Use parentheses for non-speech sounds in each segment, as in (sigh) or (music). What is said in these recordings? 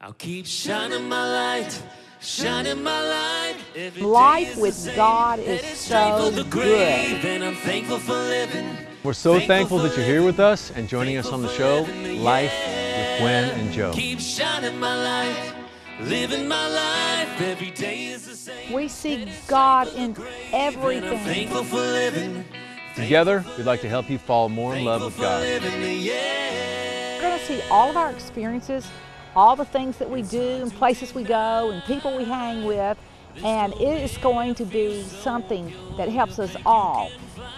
I'll keep shining my light, shining my light. Every day Life with same. God is so the grave, good. And I'm thankful for living. We're so thankful that you're here with us and joining us on the show, Life with Gwen and Joe. Keep shining my light, living my life. Every day is the same. We see God in And I'm everything. thankful for living. Together, we'd like to help you fall more in love with God. living, yeah. We're going to see all of our experiences, all the things that we do, and places we go, and people we hang with, and it is going to be something that helps us all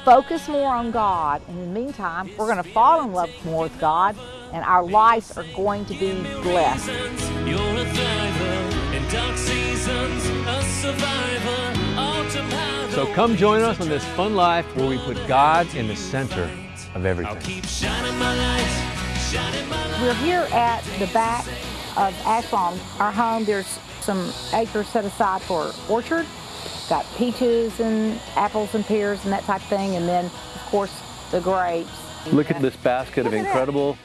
focus more on God. And in the meantime, we're going to fall in love more with God, and our lives are going to be blessed. You're a thriver in dark seasons, a survivor. So come join us on this fun life where we put God in the center of everything. keep shining my light, shining my light. We're here at the back of Ashland, our home. There's some acres set aside for orchard. Got peaches and apples and pears and that type of thing, and then of course the grapes. Look at this basket of Look that. incredible,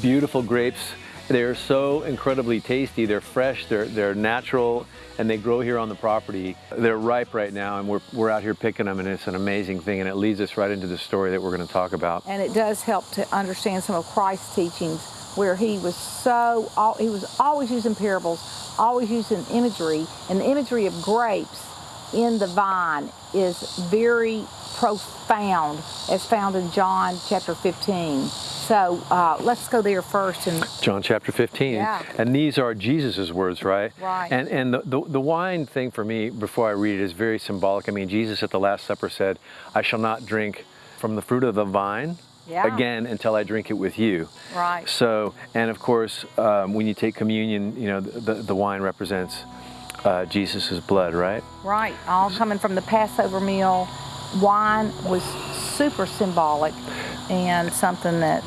beautiful grapes. They're so incredibly tasty. They're fresh, they're, they're natural, and they grow here on the property. They're ripe right now, and we're, we're out here picking them, and it's an amazing thing, and it leads us right into the story that we're going to talk about. And it does help to understand some of Christ's teachings, where he was so he was always using parables, always using imagery, and the imagery of grapes in the vine is very profound, as found in John chapter 15. So uh, let's go there first and John chapter 15. Yeah. And these are Jesus' words, right? Right. And, and the, the, the wine thing for me, before I read it, is very symbolic. I mean, Jesus at the Last Supper said, I shall not drink from the fruit of the vine Yeah. again until I drink it with you. Right. So, and of course, um, when you take communion, you know, the, the wine represents uh, Jesus' blood, right? Right, all coming from the Passover meal. Wine was super symbolic and something that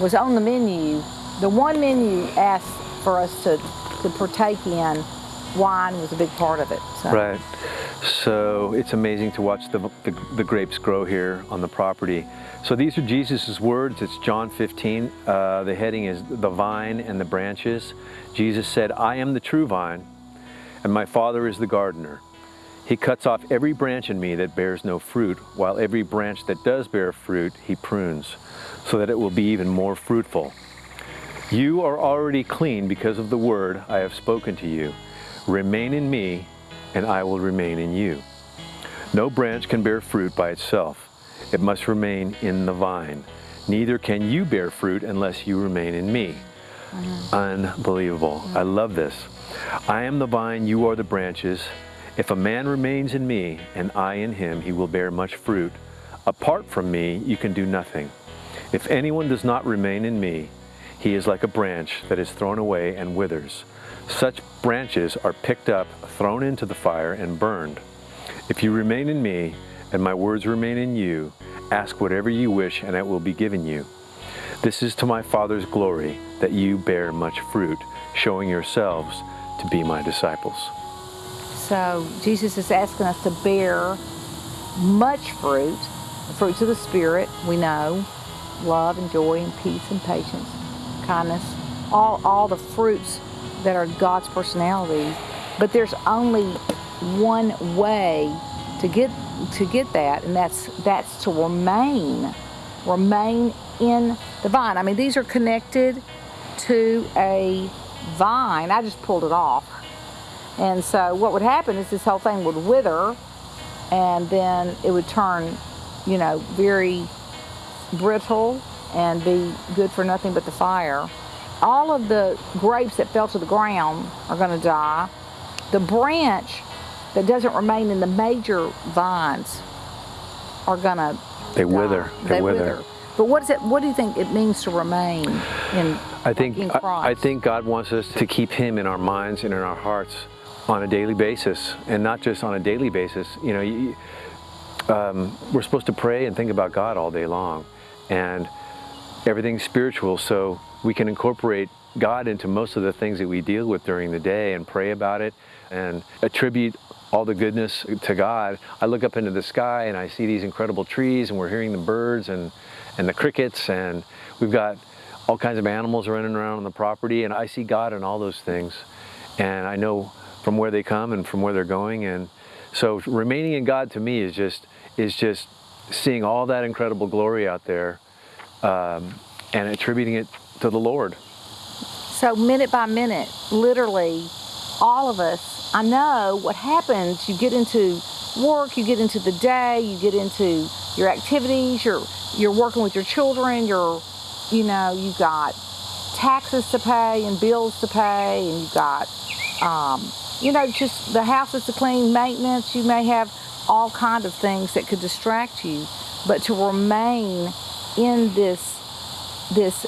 was on the menu. The one menu asked for us to, to partake in, wine was a big part of it. So. Right. So it's amazing to watch the, the, the grapes grow here on the property. So these are Jesus' words. It's John 15. Uh, the heading is the vine and the branches. Jesus said, I am the true vine, and my Father is the gardener. He cuts off every branch in me that bears no fruit, while every branch that does bear fruit, he prunes, so that it will be even more fruitful. You are already clean because of the word I have spoken to you. Remain in me, and I will remain in you. No branch can bear fruit by itself. It must remain in the vine. Neither can you bear fruit unless you remain in me. Unbelievable. I love this. I am the vine, you are the branches. If a man remains in me and I in him, he will bear much fruit. Apart from me, you can do nothing. If anyone does not remain in me, he is like a branch that is thrown away and withers. Such branches are picked up, thrown into the fire, and burned. If you remain in me, and my words remain in you, ask whatever you wish, and it will be given you. This is to my Father's glory, that you bear much fruit, showing yourselves to be my disciples. So Jesus is asking us to bear much fruit, the fruits of the Spirit, we know, love and joy and peace and patience, kindness, all, all the fruits that are God's personality. But there's only one way to get to get that, and that's that's to remain, remain in the vine. I mean, these are connected to a vine. I just pulled it off. And so what would happen is this whole thing would wither and then it would turn, you know, very brittle and be good for nothing but the fire. All of the grapes that fell to the ground are going to die. The branch that doesn't remain in the major vines are going to They wither. They, wither. But what is it? What do you think it means to remain in? I think in I, I think God wants us to keep Him in our minds and in our hearts on a daily basis, and not just on a daily basis. You know, you, um, we're supposed to pray and think about God all day long, and everything's spiritual. So we can incorporate God into most of the things that we deal with during the day and pray about it and attribute all the goodness to God. I look up into the sky and I see these incredible trees and we're hearing the birds and, and the crickets and we've got all kinds of animals running around on the property, and I see God in all those things, and I know from where they come and from where they're going, and so remaining in God to me is just is just seeing all that incredible glory out there, um, and attributing it to the Lord. So minute by minute, literally, all of us, I know what happens. You get into work, you get into the day, you get into your activities, you're you're working with your children, you're you know, you've got taxes to pay and bills to pay, and you've got um, you know, just the house is to clean, maintenance, you may have all kinds of things that could distract you. But to remain in this this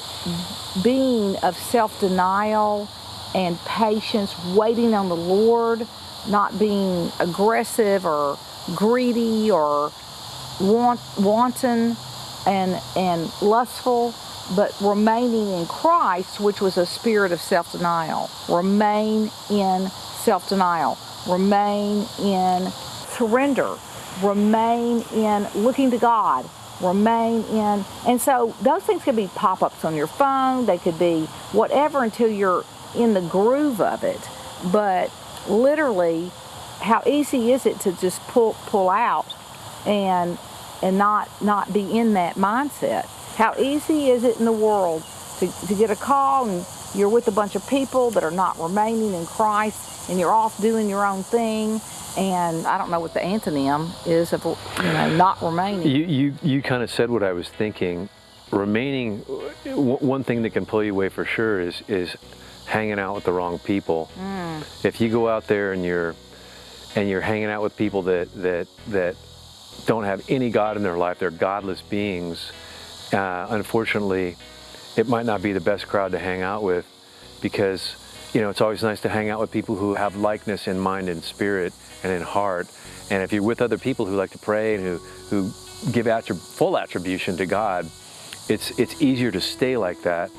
being of self-denial and patience, waiting on the Lord, not being aggressive or greedy or want, wanton and, and lustful, but remaining in Christ, which was a spirit of self-denial. Remain in self-denial. Remain in surrender. Remain in looking to God remain in. And so those things could be pop ups on your phone, they could be whatever until you're in the groove of it. But literally, how easy is it to just pull pull out and and not not be in that mindset? How easy is it in the world to, to get a call and you're with a bunch of people that are not remaining in Christ and you're off doing your own thing and I don't know what the antonym is of you know not remaining. You you you kind of said what I was thinking. Remaining, one thing that can pull you away for sure is is hanging out with the wrong people. Mm. If you go out there and you're and you're hanging out with people that that that don't have any God in their life, they're godless beings. Uh, unfortunately, it might not be the best crowd to hang out with because you know it's always nice to hang out with people who have likeness in mind and spirit and in heart. And if you're with other people who like to pray and who, who give attrib- full attribution to God, it's, it's easier to stay like that,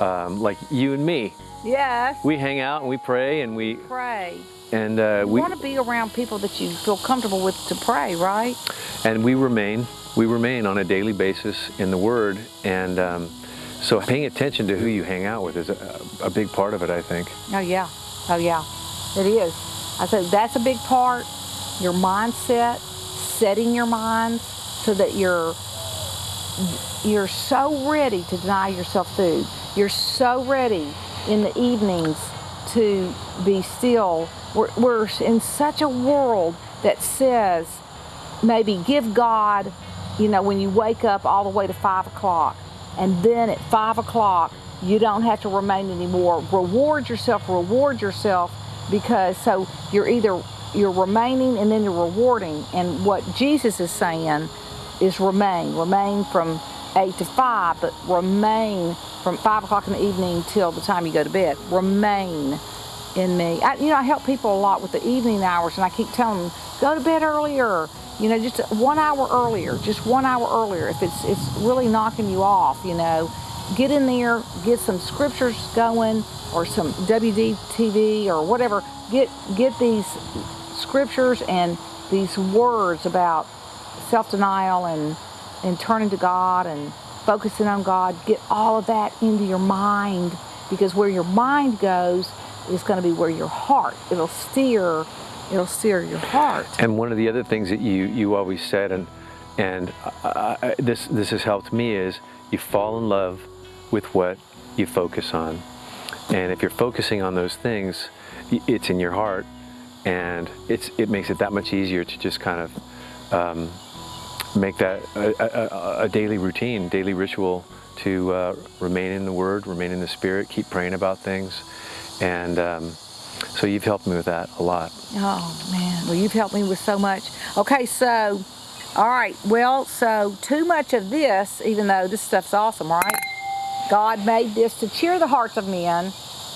um, like you and me. Yes. We hang out and we pray and we pray. And uh, you we want to be around people that you feel comfortable with to pray, right? And we remain, we remain on a daily basis in the Word, and um, so paying attention to who you hang out with is a, a big part of it, I think. Oh yeah, oh yeah, it is. I said that's a big part. Your mindset, setting your mind so that you're you're so ready to deny yourself food. You're so ready in the evenings to be still. We're, we're in such a world that says maybe give God, you know, when you wake up all the way to five o'clock, and then at five o'clock you don't have to remain anymore. Reward yourself, reward yourself because so you're either you're remaining and then you're rewarding. And what jesus is saying is remain remain from 8 to 5 but remain from 5 o'clock in the evening till the time you go to bed. Remain in me. I, you know i help people a lot with the evening hours and i keep telling them go to bed earlier you know just one hour earlier just one hour earlier if it's it's really knocking you off you know get in there get some scriptures going or some WDTV or whatever, get get these scriptures and these words about self-denial and and turning to God and focusing on God. Get all of that into your mind because where your mind goes is going to be where your heart. It'll steer. It'll sear your heart. And one of the other things that you you always said and and I, I, this this has helped me is you fall in love with what you focus on. And if you're focusing on those things, it's in your heart, and it's it makes it that much easier to just kind of um, make that a, a, a, daily routine, daily ritual to uh, remain in the Word, remain in the Spirit, keep praying about things, and um, so you've helped me with that a lot. Oh man, well you've helped me with so much. Okay, so all right, well, so too much of this, even though this stuff's awesome, right? God made this to cheer the hearts of men.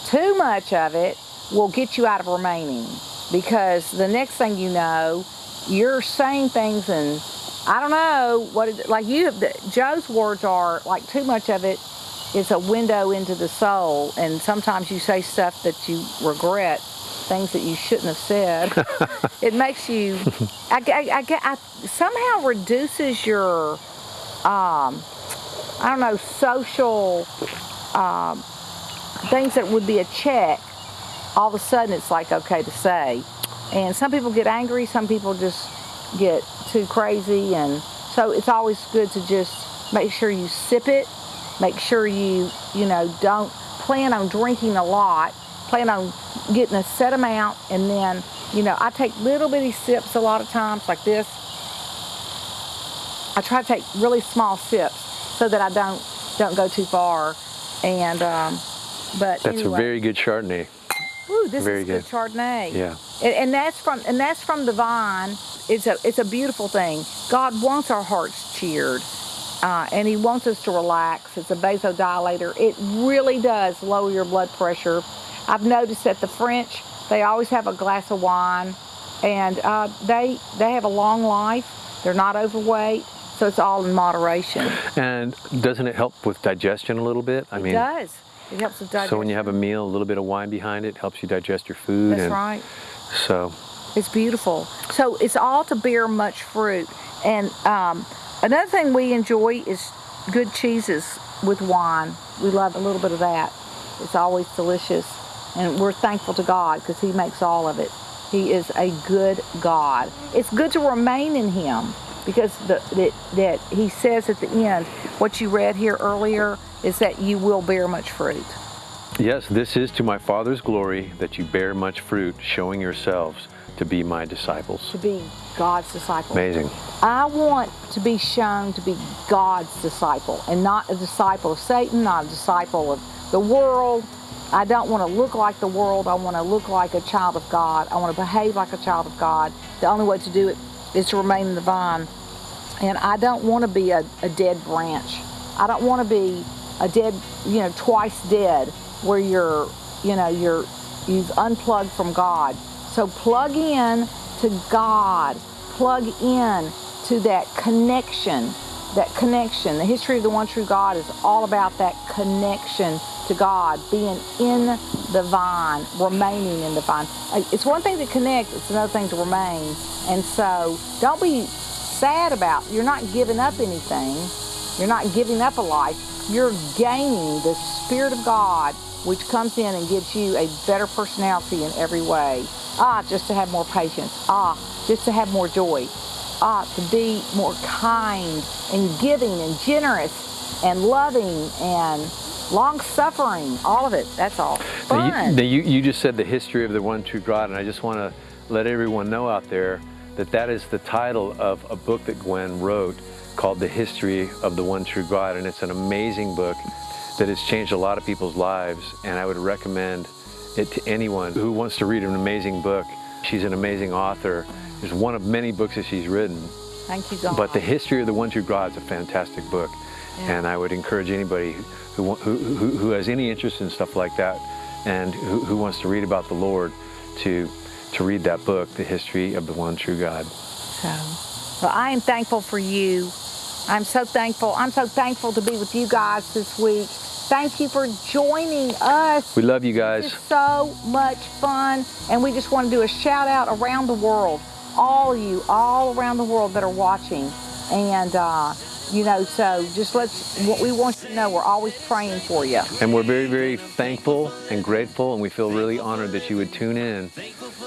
Too much of it will get you out of remaining because the next thing you know, you're saying things and I don't know what it, like you Joe's words are like too much of it is a window into the soul and sometimes you say stuff that you regret things that you shouldn't have said. (laughs) It makes you I, I, I, I somehow reduces your um, I don't know, social um, things that would be a check, all of a sudden it's like okay to say. And some people get angry, some people just get too crazy, and so it's always good to just make sure you sip it, make sure you, you know, don't plan on drinking a lot, plan on getting a set amount, and then, you know, I take little bitty sips a lot of times like this. I try to take really small sips so that I don't don't go too far. And um, but That's anyway. a very good Chardonnay. Ooh, this very is good. good. Chardonnay. Yeah. And, and that's from and that's from the vine. It's a it's a beautiful thing. God wants our hearts cheered, uh, and He wants us to relax. It's a vasodilator. It really does lower your blood pressure. I've noticed that the French they always have a glass of wine, and uh, they they have a long life. They're not overweight, so it's all in moderation. And doesn't it help with digestion a little bit? I it mean, it does. It helps with digestion. so when you have a meal, a little bit of wine behind it helps you digest your food. that's right. So It's beautiful. So it's all to bear much fruit. And um, another thing we enjoy is good cheeses with wine. We love a little bit of that. It's always delicious. And we're thankful to God because He makes all of it. He is a good God. It's good to remain in Him because the, that, that He says at the end, what you read here earlier is that you will bear much fruit. Yes, this is to my Father's glory that you bear much fruit, showing yourselves to be my disciples. To be God's disciple. Amazing. I want to be shown to be God's disciple and not a disciple of Satan, not a disciple of the world. I don't want to look like the world. I want to look like a child of God. I want to behave like a child of God. The only way to do it is to remain in the vine. And I don't want to be a, a dead branch. I don't want to be a dead, you know, twice dead where you're, you know, you're you've unplugged from God. So plug in to God. Plug in to that connection. That connection. The history of the one true God is all about that connection to God, being in the vine, remaining in the vine. Uh, It's one thing to connect, it's another thing to remain. And so don't be sad about you're not giving up anything. You're not giving up a life. You're gaining the Spirit of God, which comes in and gives you a better personality in every way. Ah, just to have more patience. Ah, just to have more joy. Ah, to be more kind and giving and generous and loving and long suffering. All of it. That's all. Now you, now you, you just said the history of the one true God, and I just want to let everyone know out there that that is the title of a book that Gwen wrote called The History of the One True God, and it's an amazing book that has changed a lot of people's lives, and I would recommend it to anyone who wants to read an amazing book. She's an amazing author. It's one of many books that she's written, Thank you, God. but The History of the One True God is a fantastic book, Yeah. and I would encourage anybody who, who, who, who has any interest in stuff like that and who, who wants to read about the Lord to, to read that book, The History of the One True God. So, well, I am thankful for you. I'm so thankful. I'm so thankful to be with you guys this week. Thank you for joining us. We love you guys. It's so much fun. And we just want to do a shout out around the world. All of you, all around the world that are watching. And, uh, you know, so just let's, what we want you to know, we're always praying for you. And we're very, very thankful and grateful, and we feel really honored that you would tune in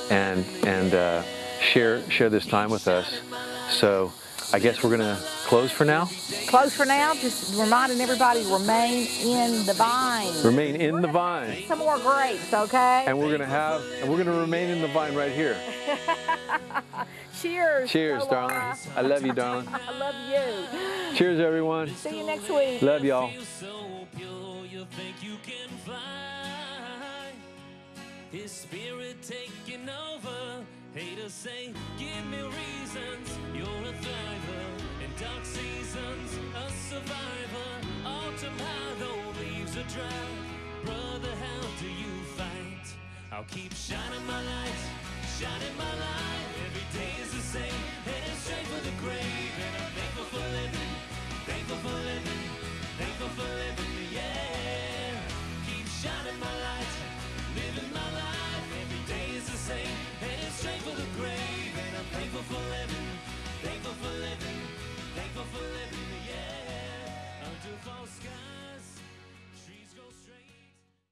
and and uh, share share this time with us. So I guess we're gonna close for now. Close for now. Just reminding everybody, to remain in the vine. Remain in the vine, Some more grapes, okay? and we're gonna have and we're gonna remain in the vine right here. (laughs) Cheers. Cheers, Lola. darling. I love you, (laughs) darling. I love you. Cheers, everyone. See you next week. Love y'all. Feel so pure, you think you can fly. His spirit taking over. Haters say, give me reasons. You're a thriver survivor. Autumn hollow leaves are dry. Brother, how do you fight? I'll keep shining my light, shining my light. Every day is the same, heading straight for the grave. And I'm thankful for living, thankful for living, thankful for living.